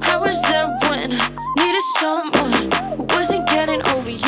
I was there when I needed someone who wasn't getting over you.